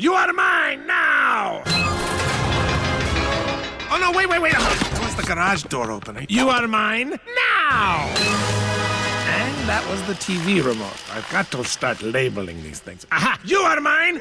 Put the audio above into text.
You are mine now! Oh, no, wait, wait, wait. That was the garage door opening. Eh? You are mine now! And that was the TV remote. I've got to start labeling these things. Aha! You are mine!